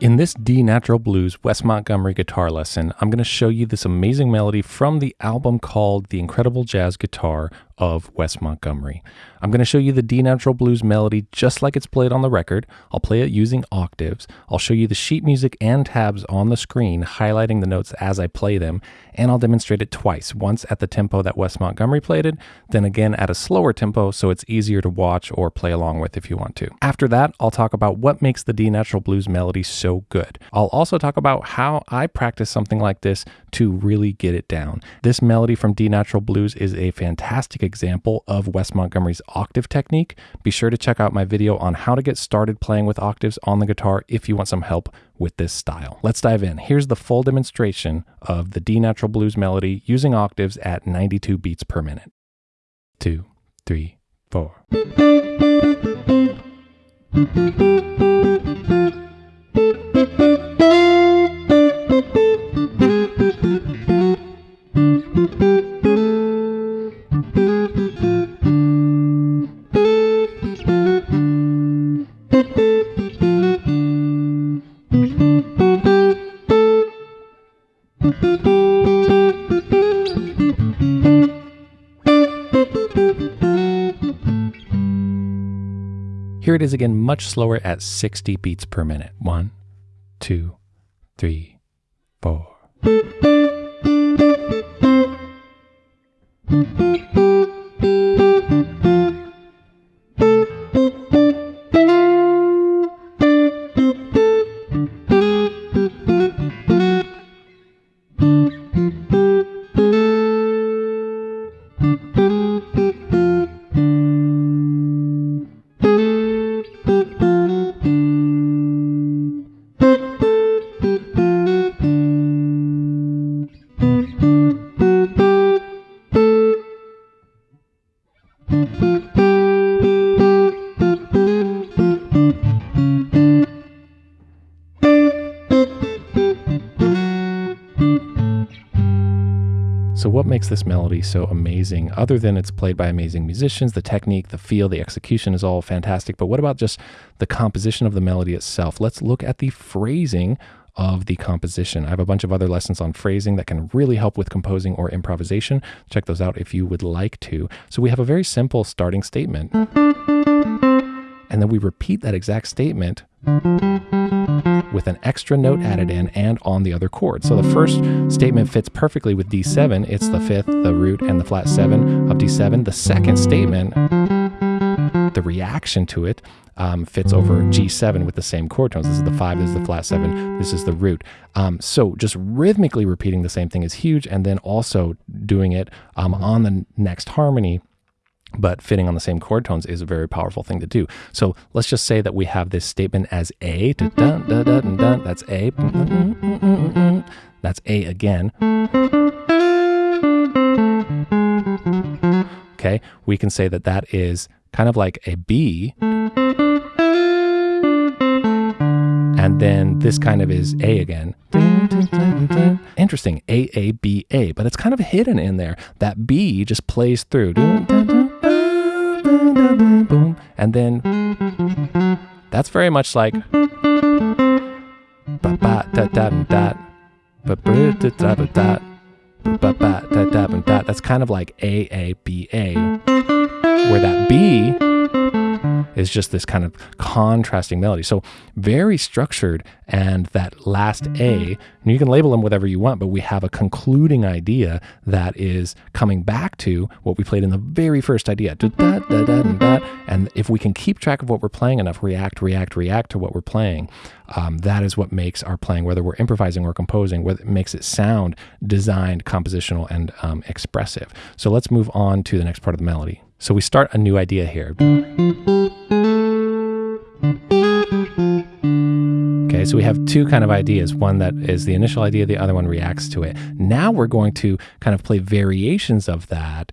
In this D Natural Blues Wes Montgomery guitar lesson, I'm going to show you this amazing melody from the album called The Incredible Jazz Guitar of Wes Montgomery. I'm going to show you the D natural blues melody just like it's played on the record. I'll play it using octaves. I'll show you the sheet music and tabs on the screen, highlighting the notes as I play them, and I'll demonstrate it twice once at the tempo that Wes Montgomery played it, then again at a slower tempo so it's easier to watch or play along with if you want to. After that, I'll talk about what makes the D natural blues melody so good. I'll also talk about how I practice something like this to really get it down. This melody from D natural blues is a fantastic example of Wes Montgomery's octave technique. Be sure to check out my video on how to get started playing with octaves on the guitar if you want some help with this style. Let's dive in. Here's the full demonstration of the D natural blues melody using octaves at 92 beats per minute. Two, three, four. Is again, much slower at 60 beats per minute. One, two, three, four. So, what makes this melody so amazing, other than it's played by amazing musicians, the technique, the feel, the execution is all fantastic. But what about just the composition of the melody itself? Let's look at the phrasing of the composition. I have a bunch of other lessons on phrasing that can really help with composing or improvisation. Check those out if you would like to. So, we have a very simple starting statement. And then we repeat that exact statement with an extra note added in and on the other chord. So the first statement fits perfectly with D7. It's the fifth, the root, and the flat seven of D7. The second statement, the reaction to it, um, fits over G7 with the same chord tones. This is the five, this is the flat seven, this is the root. Um, so just rhythmically repeating the same thing is huge, and then also doing it um, on the next harmony but fitting on the same chord tones is a very powerful thing to do. So let's just say that we have this statement as A, dun, dun, dun, dun, that's A, mm, mm, mm, that's A again. Okay, we can say that that is kind of like a B, and then this kind of is A again. Interesting, A, A, B, A, but it's kind of hidden in there. That B just plays through boom, and then that's very much like that's kind of like A A B A, where that B is just this kind of contrasting melody. So very structured, and that last A, and you can label them whatever you want, but we have a concluding idea that is coming back to what we played in the very first idea. And if we can keep track of what we're playing enough, react, react, react to what we're playing, um, that is what makes our playing, whether we're improvising or composing, what makes it sound designed, compositional, and um, expressive. So let's move on to the next part of the melody. So we start a new idea here. Okay, so we have two kind of ideas. One that is the initial idea, the other one reacts to it. Now we're going to kind of play variations of that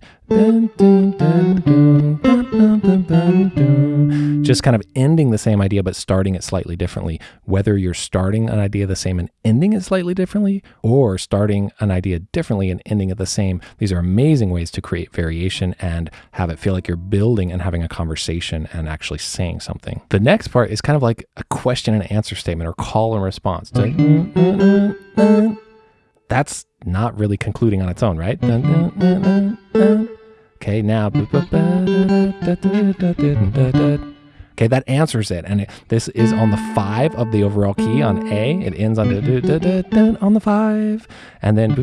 Just kind of ending the same idea, but starting it slightly differently. Whether you're starting an idea the same and ending it slightly differently, or starting an idea differently and ending it the same, these are amazing ways to create variation and have it feel like you're building and having a conversation and actually saying something. The next part is kind of like a question and answer statement or call and response. That's not really concluding on its own, right? Okay, now. Okay, that answers it. And it, this is on the five of the overall key on A. It ends on, on the five. And then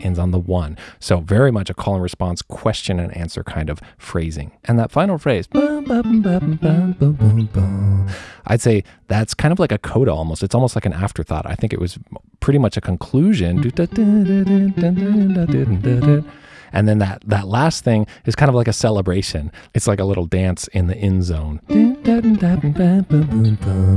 ends on the one. So very much a call and response, question and answer kind of phrasing. And that final phrase, I'd say that's kind of like a coda almost. It's almost like an afterthought. I think it was pretty much a conclusion. And then that that last thing is kind of like a celebration. It's like a little dance in the end zone.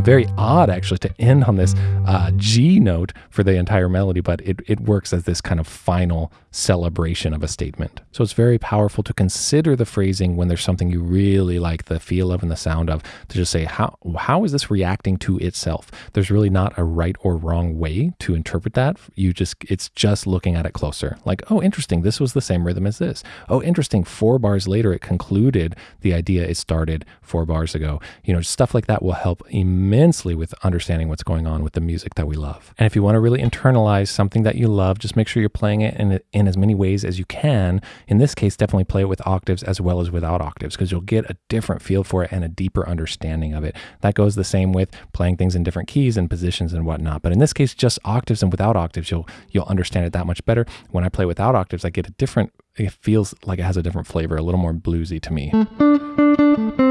Very odd actually to end on this uh, G note for the entire melody, but it, it works as this kind of final celebration of a statement. So it's very powerful to consider the phrasing when there's something you really like the feel of and the sound of to just say how how is this reacting to itself? There's really not a right or wrong way to interpret that. You just it's just looking at it closer. Like, oh interesting, this was the same rhythm as this. Oh interesting, 4 bars later it concluded the idea it started 4 bars ago. You know, stuff like that will help immensely with understanding what's going on with the music that we love. And if you want to really internalize something that you love, just make sure you're playing it in in as many ways as you can. In this case, definitely play it with octaves as well as without octaves because you'll get a different feel for it and a deeper understanding of it. That goes the same with playing things in different keys and positions and whatnot. But in this case, just octaves and without octaves, you'll you'll understand it that much better. When I play without octaves, I get a different it feels like it has a different flavor, a little more bluesy to me.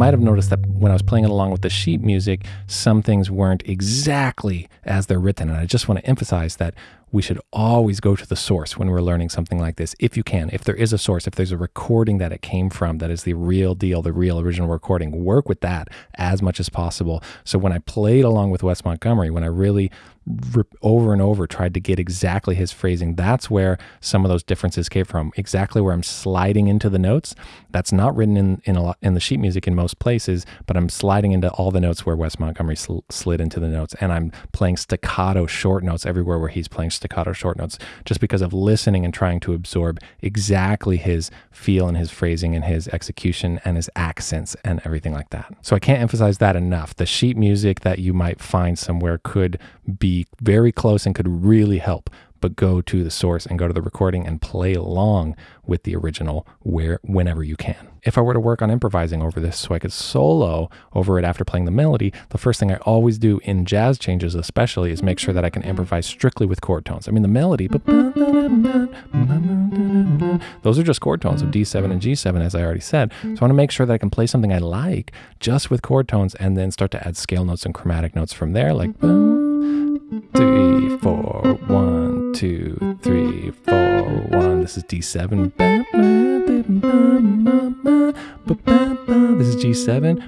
Might have noticed that when I was playing it along with the sheet music, some things weren't exactly as they're written. And I just want to emphasize that we should always go to the source when we're learning something like this, if you can. If there is a source, if there's a recording that it came from that is the real deal, the real original recording, work with that as much as possible. So when I played along with Wes Montgomery, when I really over and over tried to get exactly his phrasing. That's where some of those differences came from. Exactly where I'm sliding into the notes. That's not written in in, a, in the sheet music in most places, but I'm sliding into all the notes where Wes Montgomery sl slid into the notes, and I'm playing staccato short notes everywhere where he's playing staccato short notes, just because of listening and trying to absorb exactly his feel and his phrasing and his execution and his accents and everything like that. So I can't emphasize that enough. The sheet music that you might find somewhere could be very close and could really help but go to the source and go to the recording and play along with the original where whenever you can. If I were to work on improvising over this so I could solo over it after playing the melody, the first thing I always do in jazz changes especially is make sure that I can improvise strictly with chord tones. I mean the melody, those are just chord tones of D7 and G7 as I already said. So I want to make sure that I can play something I like just with chord tones and then start to add scale notes and chromatic notes from there like three, four, one, two, three, four, one. This is D7. This is G7.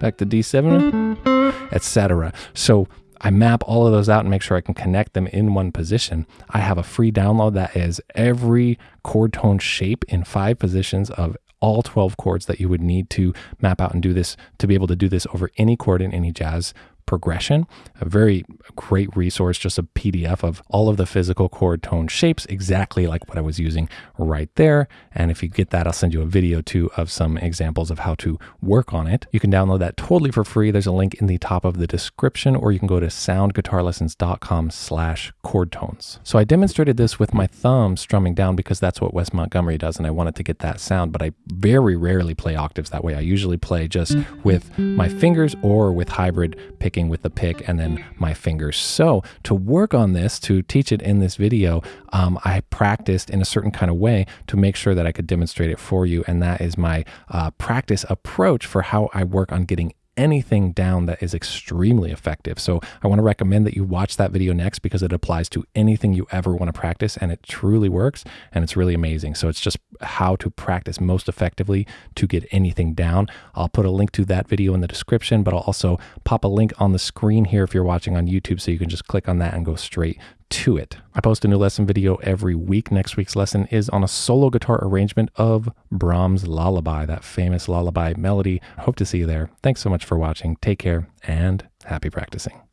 Back to D7, etc. So I map all of those out and make sure I can connect them in one position. I have a free download that is every chord tone shape in five positions of all 12 chords that you would need to map out and do this to be able to do this over any chord in any jazz progression. A very great resource, just a PDF of all of the physical chord tone shapes, exactly like what I was using right there. And if you get that, I'll send you a video too of some examples of how to work on it. You can download that totally for free. There's a link in the top of the description, or you can go to soundguitarlessons.com slash chord tones. So I demonstrated this with my thumb strumming down because that's what Wes Montgomery does, and I wanted to get that sound, but I very rarely play octaves that way. I usually play just mm-hmm. with my fingers or with hybrid pick clicking with the pick and then my fingers. So to work on this, to teach it in this video, um, I practiced in a certain kind of way to make sure that I could demonstrate it for you. And that is my uh, practice approach for how I work on getting anything down that is extremely effective. So I want to recommend that you watch that video next because it applies to anything you ever want to practice and it truly works and it's really amazing. So it's just how to practice most effectively to get anything down. I'll put a link to that video in the description, but I'll also pop a link on the screen here if you're watching on YouTube so you can just click on that and go straight to it. I post a new lesson video every week. Next week's lesson is on a solo guitar arrangement of Brahms' Lullaby, that famous lullaby melody. Hope to see you there. Thanks so much for watching. Take care and happy practicing.